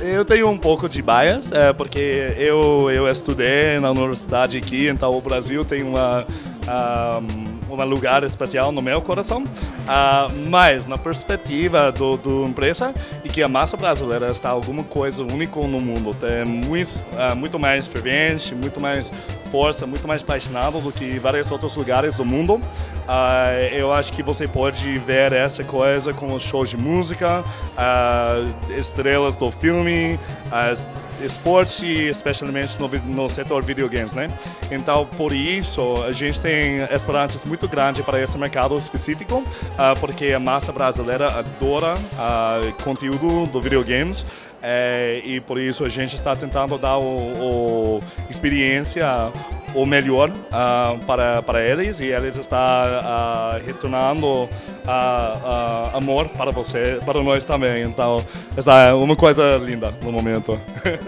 Eu tenho um pouco de bias, é, porque eu, eu estudei na universidade aqui, então o Brasil tem uma, um, um lugar especial no meu coração. Uh, mas, na perspectiva do, do empresa, e que a massa brasileira está alguma coisa única no mundo, tem muito, uh, muito mais fervente, muito mais força, muito mais apaixonado do que vários outros lugares do mundo. Uh, eu acho que você pode ver essa coisa com os shows de música, estrelas do filme, esporte, especialmente no, no setor videogames, né? Então, por isso, a gente tem esperanças muito grandes para esse mercado específico, uh, porque a massa brasileira adora uh, conteúdo do videogames é, e por isso a gente está tentando dar o, o experiência o melhor uh, para, para eles e eles estão uh, retornando uh, amor para você, para nós também. Então, está uma coisa linda no momento.